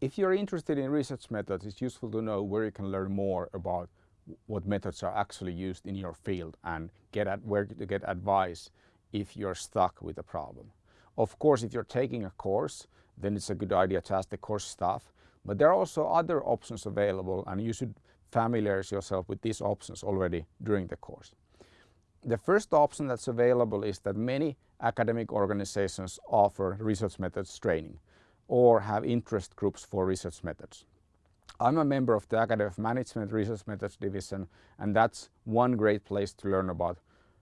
if you're interested in research methods, it's useful to know where you can learn more about what methods are actually used in your field and get at where to get advice if you're stuck with a problem. Of course, if you're taking a course, then it's a good idea to ask the course staff. But there are also other options available and you should familiarize yourself with these options already during the course. The first option that's available is that many academic organizations offer research methods training or have interest groups for research methods. I'm a member of the Academy of Management Research Methods Division and that's one great place to learn about,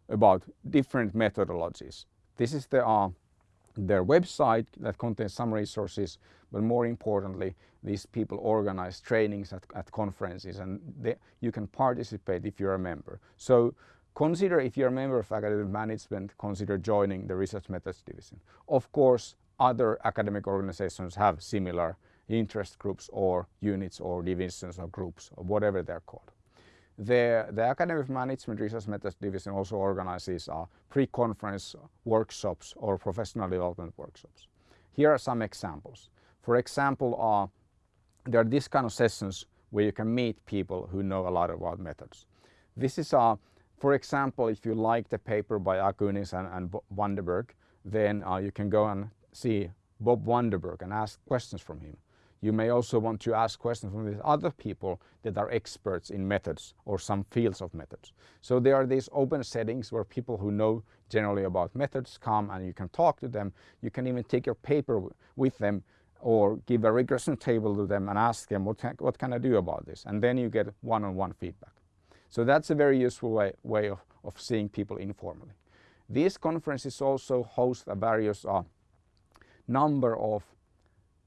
about different methodologies. This is the, uh, their website that contains some resources but more importantly these people organize trainings at, at conferences and they, you can participate if you're a member. So consider if you're a member of Academy of Management consider joining the research methods division. Of course other academic organizations have similar interest groups or units or divisions or groups or whatever they're called. The, the Academy of Management Research Methods Division also organizes uh, pre-conference workshops or professional development workshops. Here are some examples. For example, uh, there are these kind of sessions where you can meet people who know a lot about methods. This is, uh, for example, if you like the paper by Aguinis and, and Vandenberg, then uh, you can go and see Bob Vandenberg and ask questions from him. You may also want to ask questions from these other people that are experts in methods or some fields of methods. So there are these open settings where people who know generally about methods come and you can talk to them. You can even take your paper with them or give a regression table to them and ask them what can, what can I do about this and then you get one-on-one -on -one feedback. So that's a very useful way, way of, of seeing people informally. These conferences also host a various uh, number of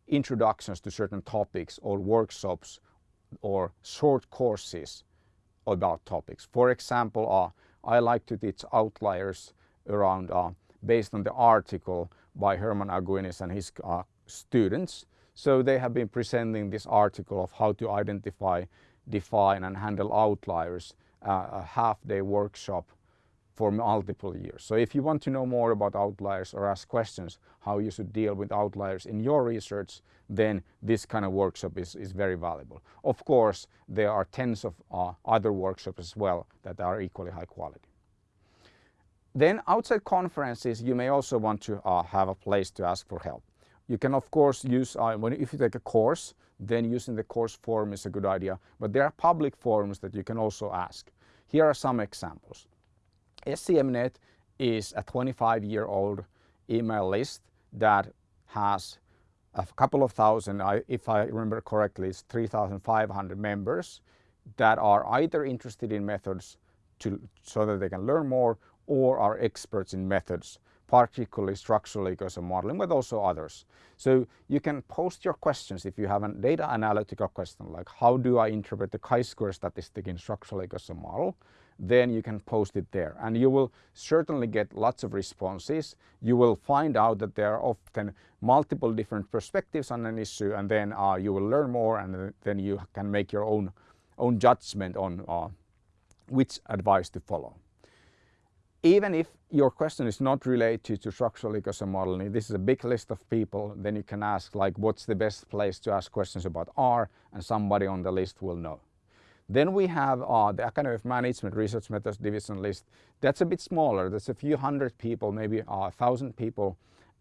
introductions to certain topics or workshops or short courses about topics. For example, uh, I like to teach outliers around uh, based on the article by Herman Aguinis and his uh, students. So they have been presenting this article of how to identify, define and handle outliers, uh, a half-day workshop for multiple years. So if you want to know more about outliers or ask questions how you should deal with outliers in your research, then this kind of workshop is, is very valuable. Of course, there are tens of uh, other workshops as well that are equally high quality. Then outside conferences, you may also want to uh, have a place to ask for help. You can of course use, uh, when, if you take a course, then using the course forum is a good idea, but there are public forums that you can also ask. Here are some examples. SEMNET is a 25 year old email list that has a couple of thousand, if I remember correctly, it's 3,500 members that are either interested in methods to, so that they can learn more or are experts in methods, particularly structural equation modeling, but also others. So you can post your questions if you have a data analytical question like how do I interpret the chi-square statistic in structural equation model? Then you can post it there and you will certainly get lots of responses. You will find out that there are often multiple different perspectives on an issue and then uh, you will learn more and then you can make your own, own judgment on uh, which advice to follow. Even if your question is not related to structural equation modeling, this is a big list of people, then you can ask like what's the best place to ask questions about R and somebody on the list will know. Then we have uh, the Academy of Management Research Methods Division list. That's a bit smaller. That's a few hundred people, maybe a thousand people.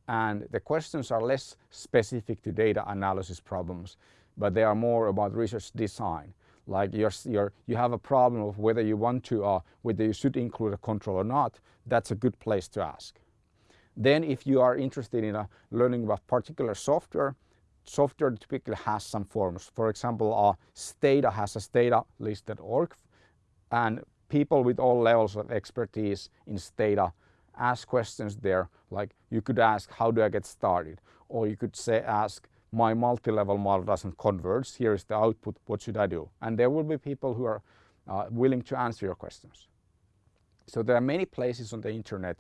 And the questions are less specific to data analysis problems, but they are more about research design. Like you're, you're, you have a problem of whether you want to, uh, whether you should include a control or not, that's a good place to ask. Then if you are interested in uh, learning about particular software, software typically has some forms. For example, uh, Stata has a statalist.org and people with all levels of expertise in Stata ask questions there like you could ask how do I get started or you could say ask my multi-level model doesn't converge here is the output what should I do and there will be people who are uh, willing to answer your questions. So there are many places on the internet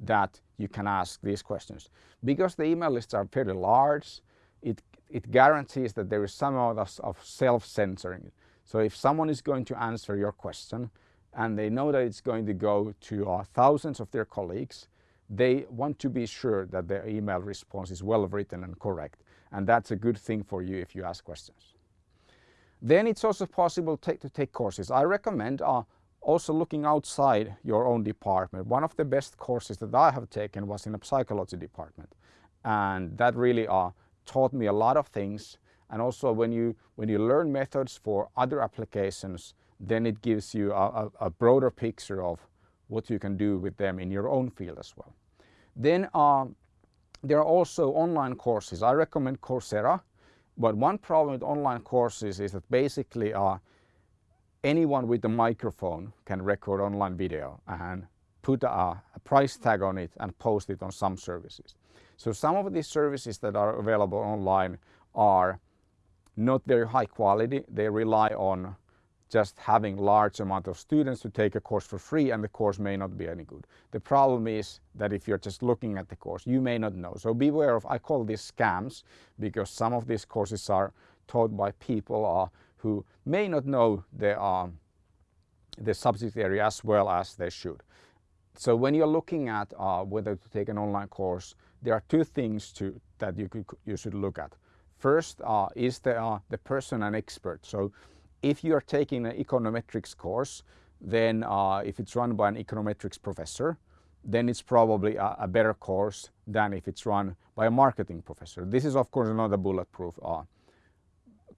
that you can ask these questions. Because the email lists are fairly large it, it guarantees that there is some amount of self-censoring. So if someone is going to answer your question and they know that it's going to go to uh, thousands of their colleagues, they want to be sure that their email response is well written and correct. and that's a good thing for you if you ask questions. Then it's also possible to take, courses. I recommend uh, also looking outside your own department. One of the best courses that I have taken was in a psychology department and that really uh, taught me a lot of things and also when you when you learn methods for other applications then it gives you a, a, broader picture of what you can do with them in your own field as well. Then uh, there are also online courses. I recommend Coursera but one problem with online courses is that basically uh, anyone with a microphone can record online video and put a, a, price tag on it and post it on some services. So some of these services that are available online are not very high quality. They rely on just having large amount of students to take a course for free and the course may not be any good. The problem is that if you're just looking at the course, you may not know. So beware of, I call these scams because some of these courses are taught by people uh, who may not know the, uh, the subject area as well as they should. So when you're looking at uh, whether to take an online course, there are two things to, that you, could, you should look at. First uh, is the, uh, the person an expert. So if you are taking an econometrics course, then uh, if it's run by an econometrics professor, then it's probably a, a, better course than if it's run by a marketing professor. This is of course not a bulletproof uh,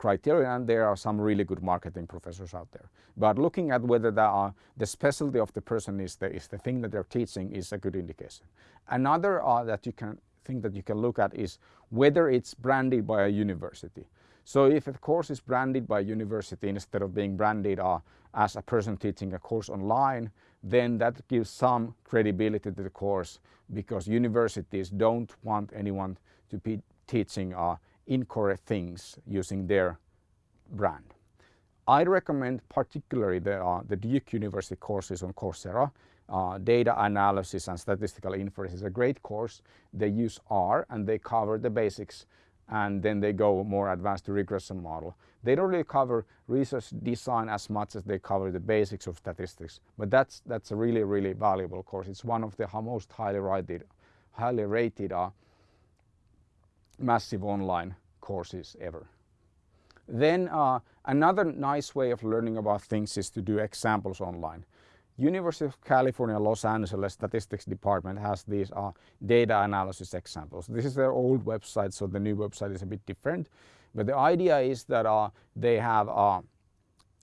criteria and there are some really good marketing professors out there. But looking at whether the, uh, the specialty of the person is the, is the thing that they're teaching is a good indication. Another uh, that you can thing that you can look at is whether it's branded by a university. So if a course is branded by a university instead of being branded uh, as a person teaching a course online, then that gives some credibility to the course because universities don't want anyone to be teaching uh, incorrect things using their brand. I recommend particularly the, uh, the Duke University courses on Coursera. Uh, data analysis and statistical inference is a great course. They use R and they cover the basics and then they go more advanced to regression model. They don't really cover research design as much as they cover the basics of statistics, but that's, that's a really, really valuable course. It's one of the most highly rated, highly rated uh, massive online courses ever. Then uh, another nice way of learning about things is to do examples online. University of California, Los Angeles Statistics Department has these uh, data analysis examples. This is their old website, so the new website is a bit different. But the idea is that uh, they have uh,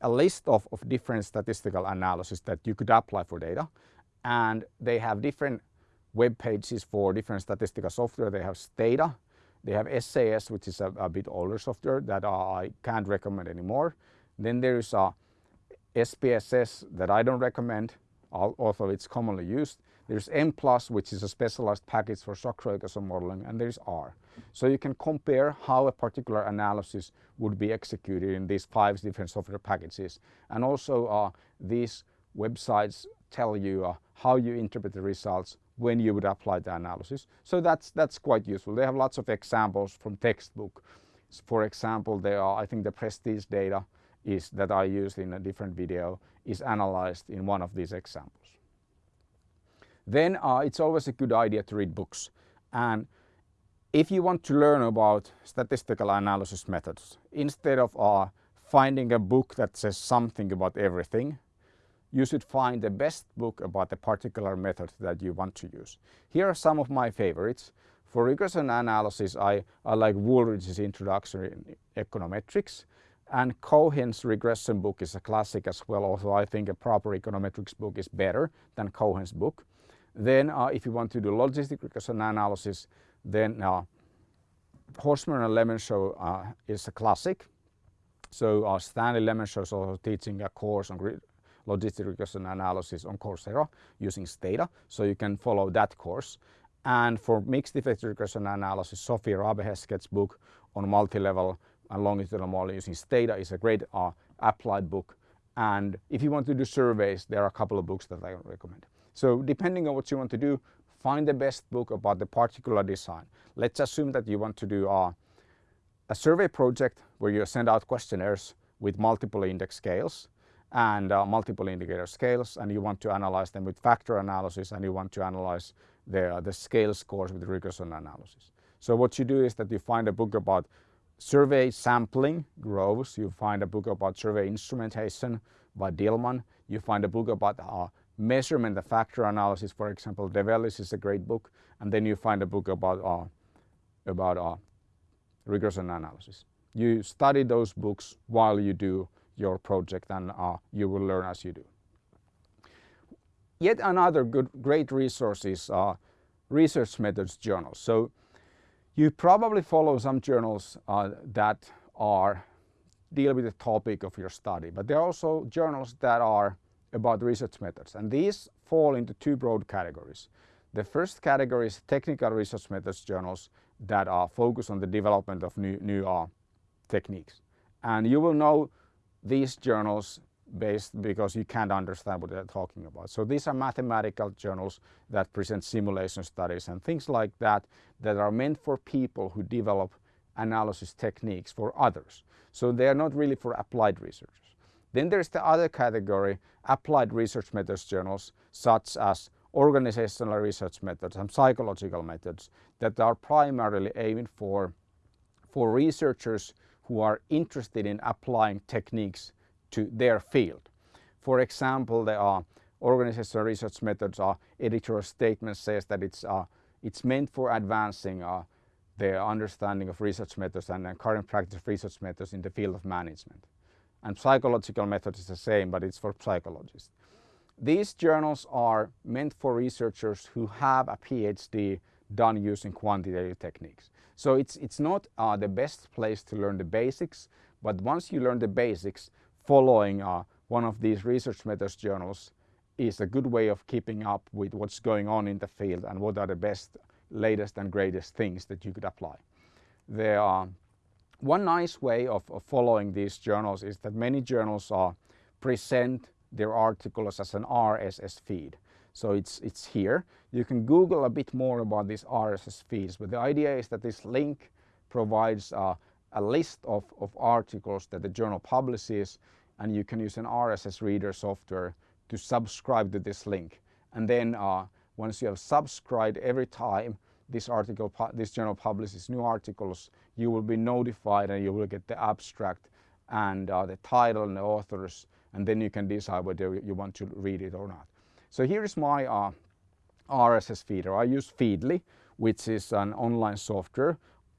a list of, of different statistical analysis that you could apply for data. And they have different web pages for different statistical software. They have Stata, they have SAS, which is a, a bit older software that I can't recommend anymore. Then there is a SPSS that I don't recommend, although it's commonly used. There's Mplus, which is a specialized package for shock regression modeling, and there's R. So you can compare how a particular analysis would be executed in these five different software packages. And also uh, these websites tell you uh, how you interpret the results when you would apply the analysis. So that's, that's quite useful. They have lots of examples from textbook. For example, there are, I think the prestige data is that I used in a different video is analyzed in one of these examples. Then uh, it's always a good idea to read books. And if you want to learn about statistical analysis methods, instead of uh, finding a book that says something about everything, you should find the best book about the particular method that you want to use. Here are some of my favorites. For regression analysis, I, I like Wooldridge's Introduction in Econometrics. And Cohen's regression book is a classic as well, although I think a proper econometrics book is better than Cohen's book. Then uh, if you want to do logistic regression analysis, then uh, and Lemeshow uh, is a classic. So uh, Stanley Lemeshow is also teaching a course on logistic regression analysis on Coursera using Stata, so you can follow that course. And for mixed effect regression analysis, Sophie Rabe-Hesketh's book on multi-level and longitudinal model using Stata is a great uh, applied book. And if you want to do surveys, there are a couple of books that I recommend. So depending on what you want to do, find the best book about the particular design. Let's assume that you want to do uh, a survey project where you send out questionnaires with multiple index scales and uh, multiple indicator scales and you want to analyze them with factor analysis and you want to analyze the, uh, the scale scores with regression analysis. So what you do is that you find a book about survey sampling, Groves, you find a book about survey instrumentation by Dillman, you find a book about uh, measurement the factor analysis, for example, DeVellis is a great book, and then you find a book about, uh, about uh, regression analysis. You study those books while you do your project and uh, you will learn as you do. Yet another good, great resource is uh, research methods journals. So you probably follow some journals uh, that are deal with the topic of your study, but there are also journals that are about research methods and these fall into two broad categories. The first category is technical research methods journals that are focused on the development of new, new uh, techniques. And you will know these journals based because you can't understand what they're talking about. So these are mathematical journals that present simulation studies and things like that that are meant for people who develop analysis techniques for others. So they are not really for applied researchers. Then there's the other category, applied research methods journals such as organizational research methods and psychological methods that are primarily aimed for, for researchers who are interested in applying techniques to their field. For example, there are organizational research methods are editorial statement says that it's, uh, it's meant for advancing uh, the understanding of research methods and, current practice of research methods in the field of management. And psychological methods is the same, but it's for psychologists. These journals are meant for researchers who have a PhD done using quantitative techniques. So it's, it's not uh, the best place to learn the basics, but once you learn the basics, following uh, one of these research methods journals is a good way of keeping up with what's going on in the field and what are the best, latest and greatest things that you could apply. There are one nice way of, of following these journals is that many journals are present their articles as an RSS feed. So it's, it's here. You can Google a bit more about these RSS feeds, but the idea is that this link provides uh, a list of, of articles that the journal publishes and you can use an RSS reader software to subscribe to this link. And then uh, once you have subscribed every time this article, this journal publishes new articles, you will be notified and you will get the abstract and uh, the title and the authors and then you can decide whether you want to read it or not. So here is my uh, RSS feeder. I use Feedly, which is an online software.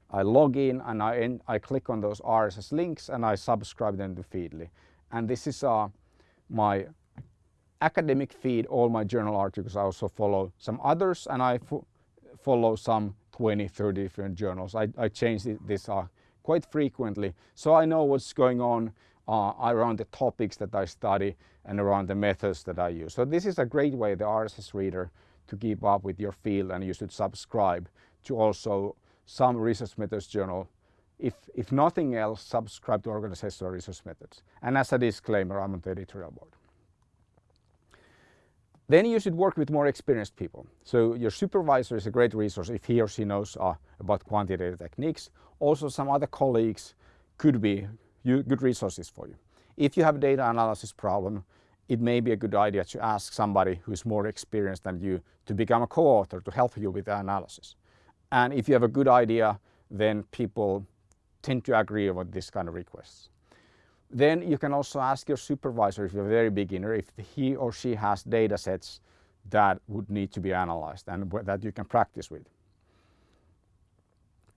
I log in and I, I click on those RSS links and I subscribe them to Feedly. And this is uh, my academic feed, all my journal articles. I also follow some others and I follow some 20, 30 different journals. I, I change this uh, quite frequently so I know what's going on uh, around the topics that I study and around the methods that I use. So this is a great way, the RSS reader, to keep up with your field and you should subscribe to also some research methods journal. If, if nothing else, subscribe to organizational research methods. And as a disclaimer, I'm on the editorial board. Then you should work with more experienced people. So your supervisor is a great resource if he or she knows uh, about quantitative techniques. Also some other colleagues could be you, good resources for you. If you have a data analysis problem, it may be a good idea to ask somebody who's more experienced than you to become a co-author to help you with the analysis. And if you have a good idea, then people tend to agree with this kind of requests. Then you can also ask your supervisor if you're a very beginner, if he or she has data sets that would need to be analyzed and that you can practice with.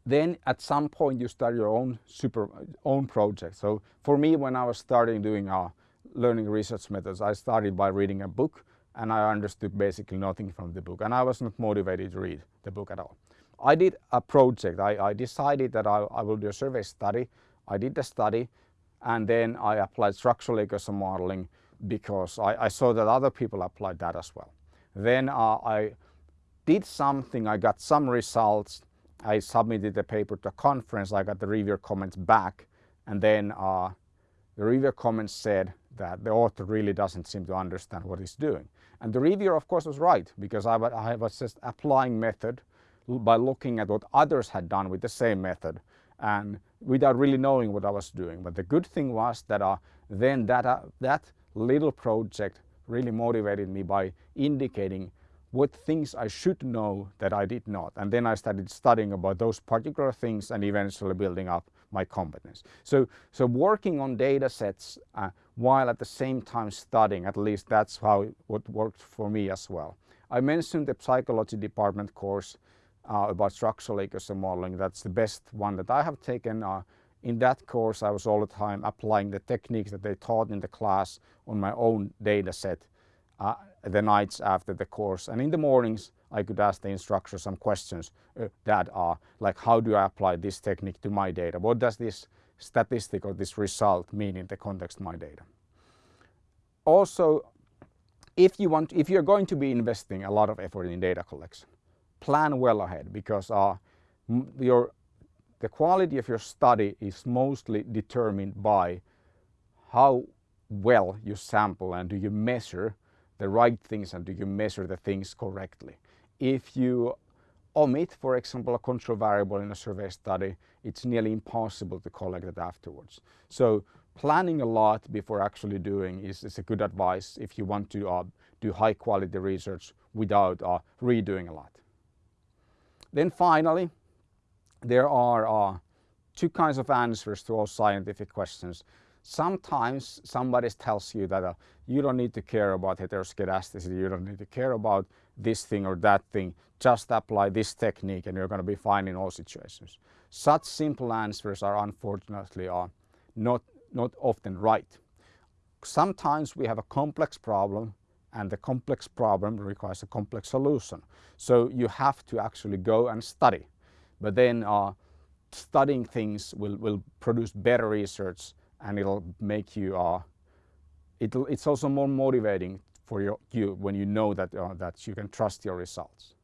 Then at some point you start your own super own project. So for me, when I was starting doing uh, learning research methods, I started by reading a book and I understood basically nothing from the book and I was not motivated to read the book at all. I did a project. I, I decided that I, I, will do a survey study. I did the study and then I applied structural equation modeling because I, I, saw that other people applied that as well. Then uh, I did something, I got some results I submitted the paper to a conference, I got the reviewer comments back and then uh, the reviewer comments said that the author really doesn't seem to understand what he's doing. And the reviewer of course was right because I, I was just applying method by looking at what others had done with the same method and without really knowing what I was doing. But the good thing was that uh, then that, uh, that little project really motivated me by indicating what things I should know that I did not. And then I started studying about those particular things and eventually building up my competence. So, so working on data sets uh, while at the same time studying, at least that's how what worked for me as well. I mentioned the psychology department course uh, about structural equation modeling. That's the best one that I have taken. Uh, in that course, I was all the time applying the techniques that they taught in the class on my own data set uh, the nights after the course. And in the mornings, I could ask the instructor some questions uh, that are like, how do I apply this technique to my data? What does this statistic or this result mean in the context of my data? Also, if you want, if you're going to be investing a lot of effort in data collection, plan well ahead because uh, your, the quality of your study is mostly determined by how well you sample and do you measure the right things and do you measure the things correctly. If you omit, for example, a control variable in a survey study, it's nearly impossible to collect it afterwards. So planning a lot before actually doing is, is a good advice if you want to uh, do high quality research without uh, redoing a lot. Then finally, there are uh, two kinds of answers to all scientific questions. Sometimes somebody tells you that uh, you don't need to care about heteroscedasticity, you don't need to care about this thing or that thing, just apply this technique and you're going to be fine in all situations. Such simple answers are unfortunately are not, not often right. Sometimes we have a complex problem and the complex problem requires a complex solution. So you have to actually go and study. But then uh, studying things will, will produce better research and it'll make you, uh, it'll, it's also more motivating for your, you when you know that, uh, that you can trust your results.